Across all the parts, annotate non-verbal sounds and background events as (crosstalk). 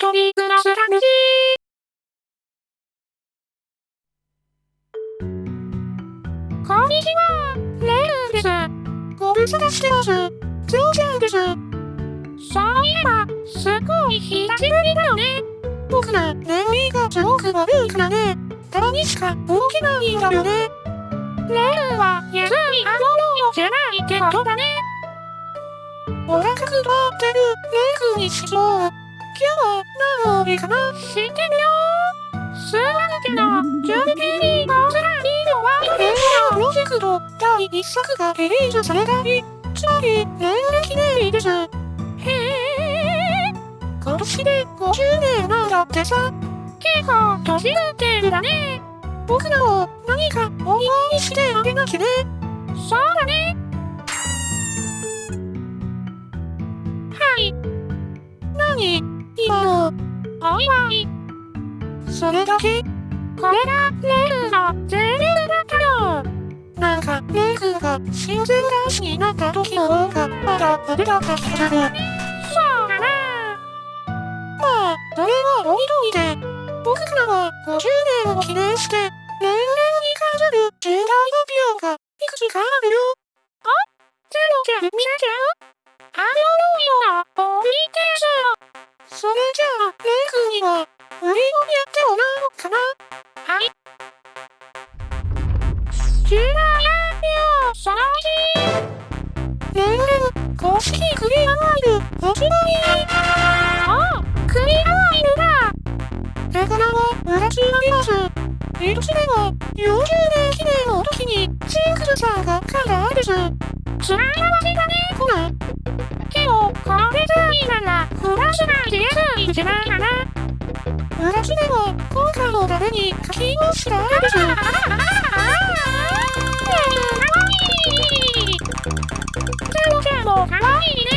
一人暮らす楽しい。こんにちは、レイです。ご無沙汰してます。ジョーちゃんです。そういえば、すごい久しぶりだよね。僕ら、年齢がすごく悪いからね。たまにしか動けないんだよね。レイは安い顎のじゃないってことだね。お腹くばってるレイ君にしよう。今日は何曜日かな知ってるよす。まぬけど、準備にバズらいいのはレイヤープロジェクト第1作がリリースされた日、つまり年齢記念日です。へえ、今年で50年なんだってさ。結構年取ってるだね。僕らも何かお祝いしてあげなきゃね。お祝い。それだけこれがレイルの全部だったよ。なんか、レイルが親善男子になった時の方がまだあれだった気がする。そうだな。まあ、それはおいといて、僕らは50年を記念して、年々に関する重大発表がいくつかあるよ。あゼロちゃん見せちゃうあのようなポリテースそれじゃあ、レイ君には、売りをやってもらおうかな？はい。重大発表その1。年々、公式クリアワイル発売ああ、クリアワイルだレガラを裏つあります。一つ目は、40年記念の時に、シンクルさんがカラーです。つらいわせだね、これ。やすいんじゃないかな。裏つ目は、今回のために書き直したあれです。いね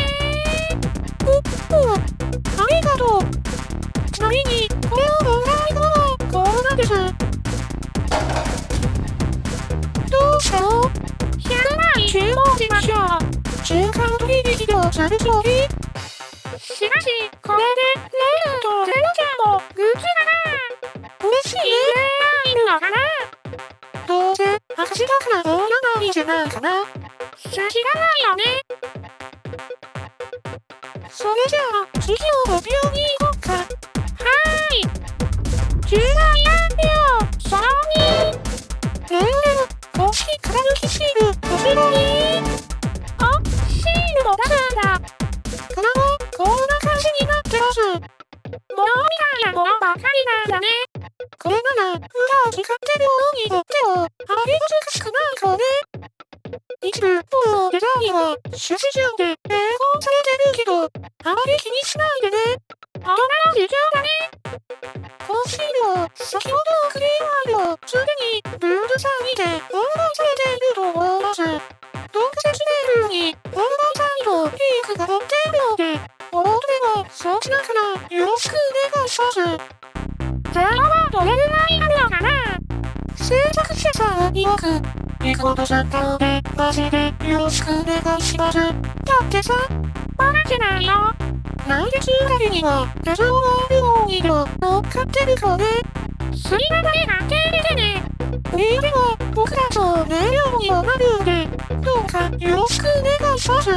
ル、発売。あ、シールも出すんだ。この後、こんな感じになってます。もうみたいなものばかりなんだね。これなら、裏を使ってる方にとっても、あまり難しくないからね。一部、もうデザインは、趣旨上で英語されてるけど、あまり気にしないでね。大人の事情だね。コンシールリコードさんなので、マジでよろしくお願いします。だってさ、バカじゃないよ。来月あたりには、レザーワールオーイド乗っかってるからね。スリラだけが手入れてね。リーでは、僕らと燃料にもなるんで、どうかよろしくお願いします。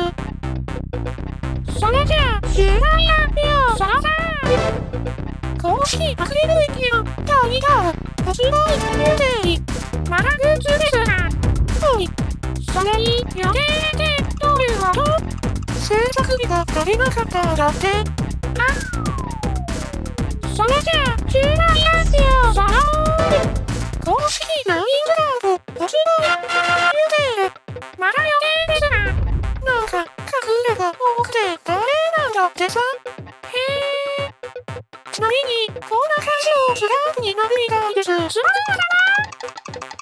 それじゃあ、重大発表その3。公式アクリル液の第2弾、発売予定。まだグッズです。それに予定ってどういうこと制作日が足りなかったんだって。あそれじゃあ、重大発表その公式 LINE グラブ発売予定。まだ予定ですが。なんか、隠れが多くて誰なんだってさ。へえ。ちなみに、こんな感じのスラーブになるみたいです。スラーブだな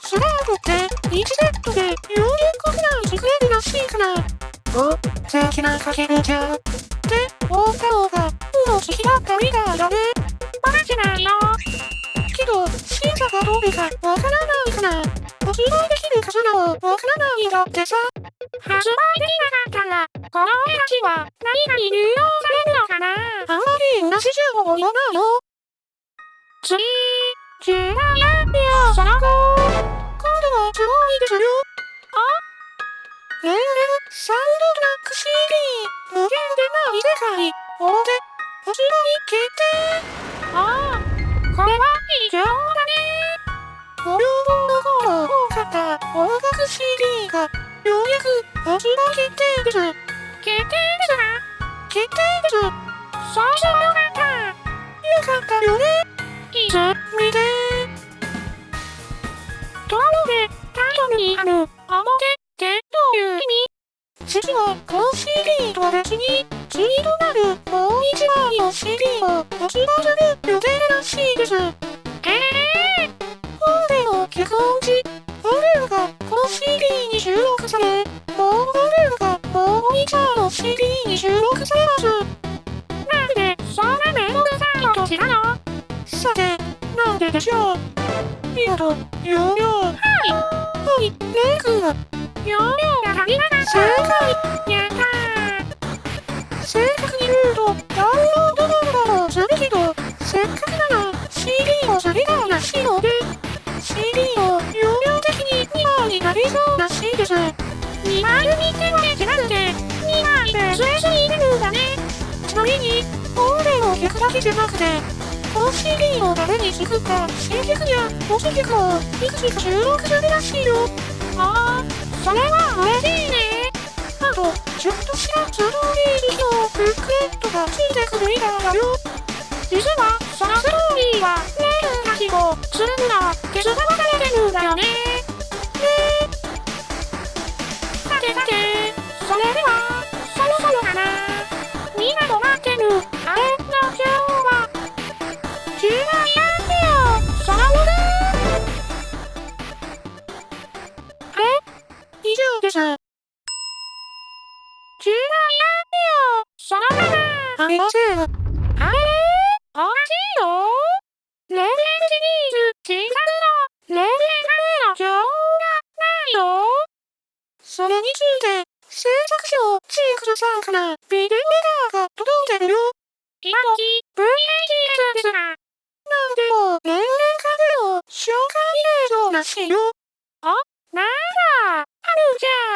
スラーブって、1セットで40しいから。お、素敵なかけるじゃん。って、思った方が、うの好きだったみたいだね。バカじゃないよ。けど、審査がどうでかわからないから、発売できるかしらもわからないんだってさ。発売できなかったら、このお話は何が利用されるのかなあんまり話じゃ終わないよ。次、ジュラヤンビア最高。今度はすごいですよ。あえねえ、サンドブラック CD、無限でない世界、大手、後ろに決定。ああ、これは異常だね。無料本の方を多かった音楽 CD が、ようやく発売決定です。決定ですか決定です。最初よに、次となるもう一枚の CD を発売する予定らしいです。ええー、本での脚本時、本ルがこの CD に収録され、もう本ルがもう一枚の CD に収録されます。なんで、そんなめんどくさいことしたの？さて、なんででしょう？見事、ヨーヨー。はい。はい、レイ君が、ヨーヨーが足りなかった。正解やったー正確に言うと、ダウンロードナンバーをするけど、せっかくなら CD を下げたいらしいので、CD を容量的に2枚になりそうらしいです。2枚に手は違うで、2枚で最初に入れるんだね。ちなみに、音声の曲だけじゃなくて、この CD を誰に作った新曲や文字曲をいくつか収録するらしいよ。ああ、それは嬉しいね。あと、ちょっとしたストーリーレットがついてくるみたいだよ。実は、そのストーリーは、メールが飛行するんだ手伝わされてるんだよね。ねさてさて、それでは、そろそろかな。みんなと待ってる、あれの今日は、ジュラヤンビオ、サウルあれ以上です。ジュラヤンビオ、そのまま。ありません。あれおかしいよレベルシリーズ新作のレベルの情報がないよそれについて、制作者チークルさんからビデオレターが届いてるよ今時 VHS ですが、なんでも年齢カメを紹介映像らしいよあ、なんだある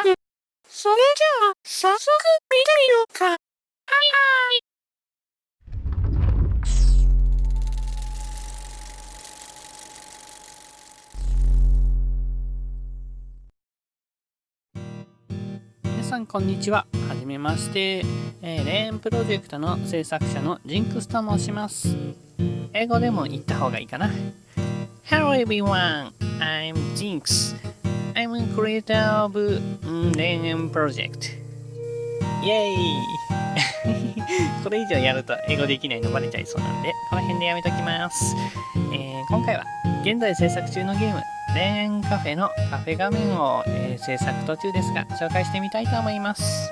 じゃんそれじゃあ、早速見てみようか。んこんにちは。はじめまして。えー、レーンプロジェクトの制作者のジンクスと申します。英語でも言った方がいいかな。Hello everyone, I'm Jinx. I'm a creator of Rain Project. イェーイ (laughs) これ以上やると英語できないのバレちゃいそうなんで、この辺でやめときます。えー今回は現在制作中のゲーム、レーンカフェのカフェ画面を、えー制作途中ですが、紹介してみたいと思います。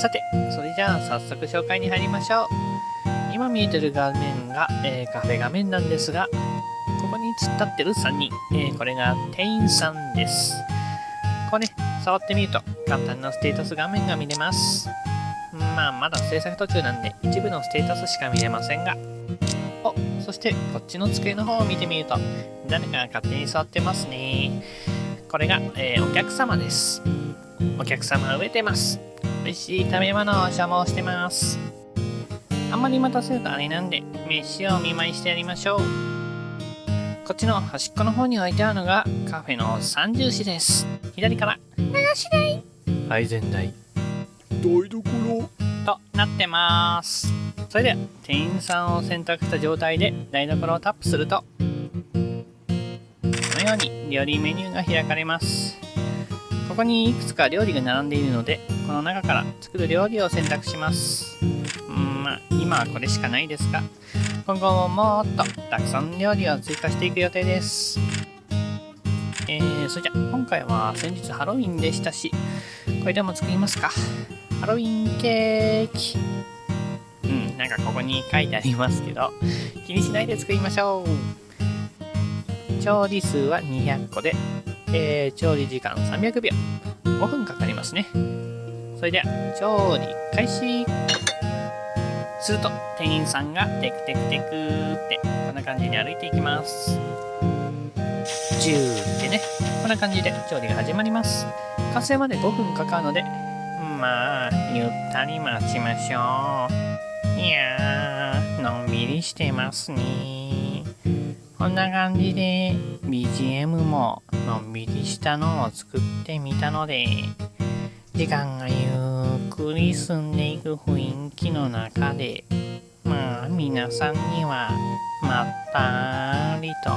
さて、それじゃあ早速紹介に入りましょう。今見えてる画面が、えーカフェ画面なんですが、ここに突っ立ってる3人、えこれが店員さんです。ここね、触ってみると簡単なステータス画面が見れます。まあ、まだ制作途中なんで一部のステータスしか見れませんが。お、そしてこっちの机の方を見てみると、誰かが勝手に座ってますね。これが、えーお客様です。お客様は植えてます。美味しい食べ物を所望してます。あんまり待たせるとあれなんで、飯をお見舞いしてやりましょう。こっちの端っこの方に置いてあるのがカフェの三重視です。左から流し台配膳台台所となってます。それでは店員さんを選択した状態で台所をタップするとこのように料理メニューが開かれます。ここにいくつか料理が並んでいるのでこの中から作る料理を選択します。うんまあ今はこれしかないですが今後ももっとたくさん料理を追加していく予定です。えー、それじゃ今回は先日ハロウィンでしたしこれでも作りますか。ハロウィンケーキ。うん、なんかここに書いてありますけど、気にしないで作りましょう。調理数は200個で、えー調理時間300秒。5分かかりますね。それでは、調理開始。すると店員さんがテクテクテクってこんな感じに歩いていきますジューってねこんな感じで調理が始まります完成まで5分かかるのでまあゆったり待ちましょういやーのんびりしてますねこんな感じで BGM ものんびりしたのを作ってみたので時間がゆっくり進んでいく雰囲気の中でまあ皆さんにはまったりと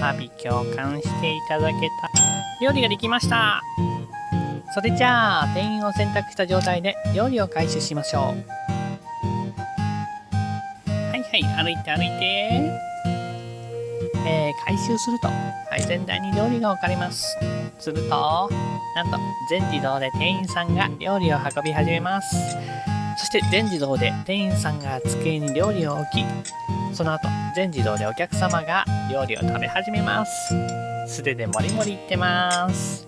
阿鼻共感していただけた。料理ができました。それじゃあ店員を選択した状態で料理を開始しましょう。はいはい歩いて歩いて。えー、回収すると。配膳台に料理が置かれます。するとなんと全自動で店員さんが料理を運び始めます。そして全自動で店員さんが机に料理を置きその後全自動でお客様が料理を食べ始めます。素手でもりもりいってます。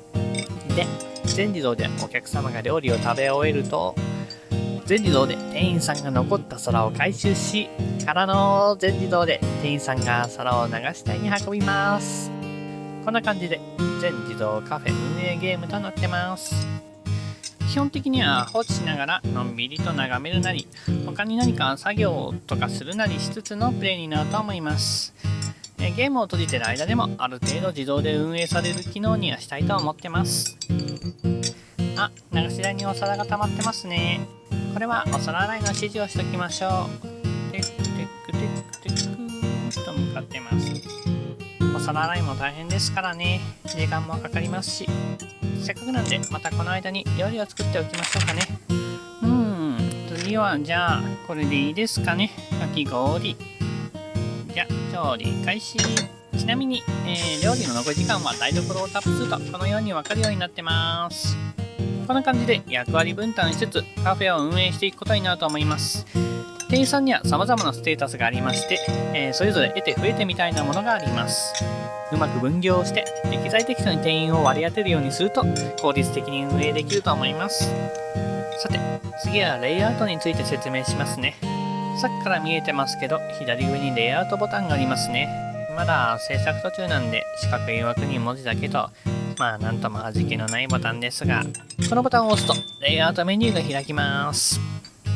で全自動でお客様が料理を食べ終えると全自動で店員さんが残った皿を回収しからの全自動で店員さんが皿を流し台に運びます。こんな感じで全自動カフェ運営ゲームとなってます。基本的には放置しながらのんびりと眺めるなり他に何か作業とかするなりしつつのプレイになると思います。ゲームを閉じてる間でもある程度自動で運営される機能にはしたいと思ってます。あ流し台にお皿が溜まってますね。これはお皿洗いの指示をしておきましょう。テクテクテクテクと向かってます。お皿洗いも大変ですからね。時間もかかりますし。せっかくなんでまたこの間に料理を作っておきましょうかね。うん次はじゃあこれでいいですかね。かき氷。じゃ調理開始。ちなみに、えー、料理の残り時間は台所をタップするとこのように分かるようになってます。こんな感じで役割分担しつつカフェを運営していくことになると思います。店員さんには様々なステータスがありまして、えー、それぞれ得て増えてみたいなものがあります。うまく分業して適材適所に店員を割り当てるようにすると効率的に運営できると思います。さて次はレイアウトについて説明しますね。さっきから見えてますけど左上にレイアウトボタンがありますね。まだ制作途中なんで四角い枠に文字だけとまあなんとも味気のないボタンですがこのボタンを押すとレイアウトメニューが開きます。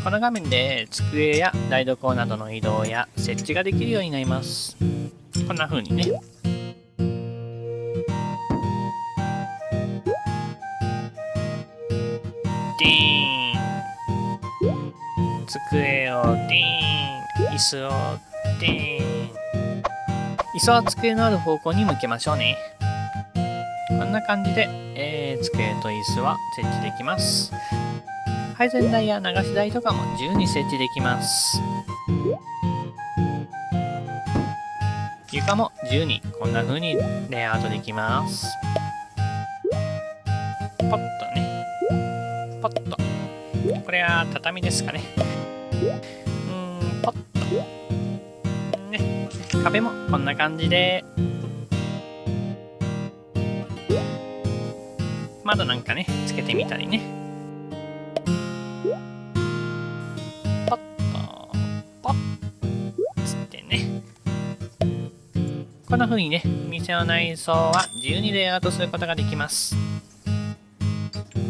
この画面で机や台所などの移動や設置ができるようになります。こんな風にね。ディーン。机ン椅子をディーン椅子は机のある方向に向けましょうね。こんな感じで、えー、机と椅子は設置できます。配膳台や流し台とかも自由に設置できます。床も自由にこんな風にレイアウトできます。ポッとね。ポッと。これは畳ですかね。壁もこんな感じで。窓なんかねつけてみたりね。ポッとポッつってね。こんな風にね店の内装は自由にレイアウトすることができます。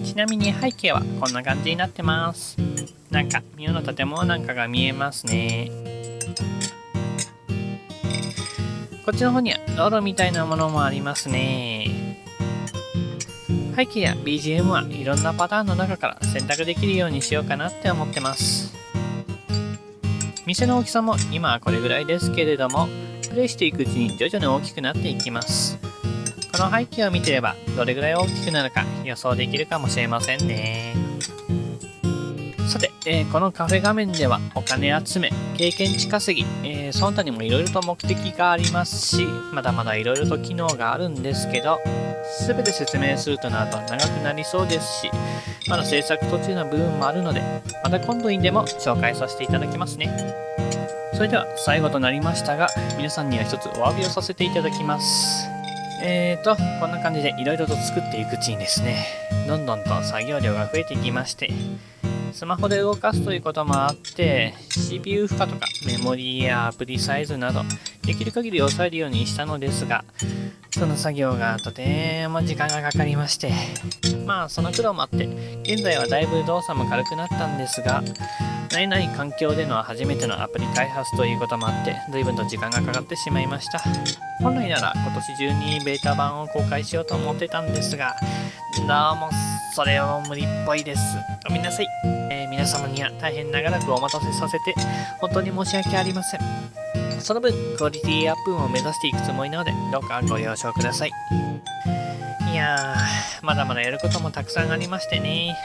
ちなみに背景はこんな感じになってます。なんか妙な建物なんかが見えますね。こっちの方には道路みたいなものもありますね。背景や BGM はいろんなパターンの中から選択できるようにしようかなって思ってます。店の大きさも今はこれぐらいですけれどもプレイしていくうちに徐々に大きくなっていきます。この背景を見てればどれぐらい大きくなるか予想できるかもしれませんね、えー、このカフェ画面ではお金集め、経験値稼ぎ、えー、その他にもいろいろと目的がありますし、まだまだいろいろと機能があるんですけど、すべて説明するとなると長くなりそうですし、まだ制作途中の部分もあるので、また今度にでも紹介させていただきますね。それでは最後となりましたが、皆さんには一つお詫びをさせていただきます。えーと、こんな感じでいろいろと作っていくうちにですね、どんどんと作業量が増えていきまして、スマホで動かすということもあって CPU 負荷とかメモリやアプリサイズなどできる限り抑えるようにしたのですがその作業がとても時間がかかりましてまあその苦労もあって現在はだいぶ動作も軽くなったんですが慣れない環境での初めてのアプリ開発ということもあって随分と時間がかかってしまいました。本来なら今年中にベータ版を公開しようと思ってたんですがどうもそれは無理っぽいです。ごめんなさい、えー皆様には大変長らくお待たせさせて本当に申し訳ありません。その分クオリティアップを目指していくつもりなのでどうかご了承ください。いやーまだまだやることもたくさんありましてね。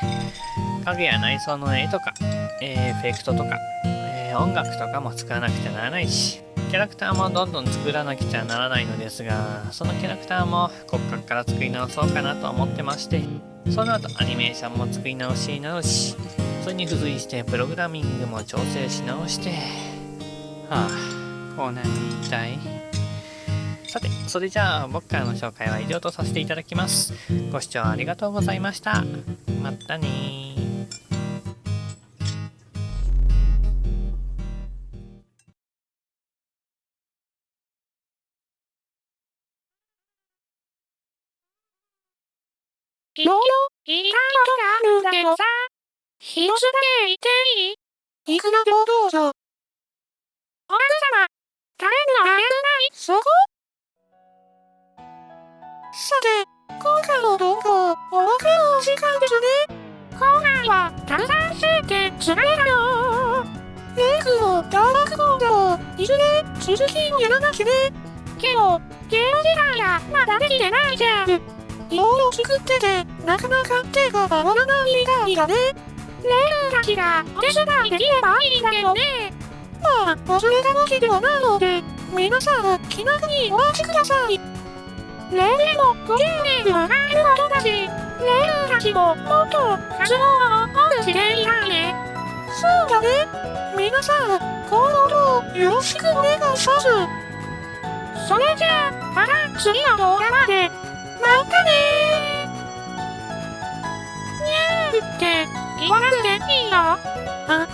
影や内装の絵とか、えーエフェクトとか、えー音楽とかも使わなくちゃならないしキャラクターもどんどん作らなくちゃならないのですがそのキャラクターも骨格から作り直そうかなと思ってましてその後アニメーションも作り直し直しそれに付随してプログラミングも調整し直してはあこうなりたい。さてそれじゃあ僕からの紹介は以上とさせていただきます。ご視聴ありがとうございました。またねいろいろ言いたいことがあるんだけどさ。一つだけ言っていいいくら平等ぞ。奥様、誰にもあれない、そこさて、今回の動画、お別れのお時間ですね。今回は、たくさんしててつらいだよ。レイクもダーラクゴードも、いずれ続きをやらなきゃね。けど、ゲーム自体がまだできてないじゃん。いろいろ作ってて、なかなか手が回らないみたいだね。レイルたちがお手伝いできればいいんだけどね。まあ、忘れたわけではないので、皆さん気楽にお待ちください。レイルも50年ではないことだし、レイルたちももっと活動を多くしていたいね。そうだね。皆さん、今後ともよろしくお願いします。それじゃあ、また次の動画まで。またねって言わなくていいのあ、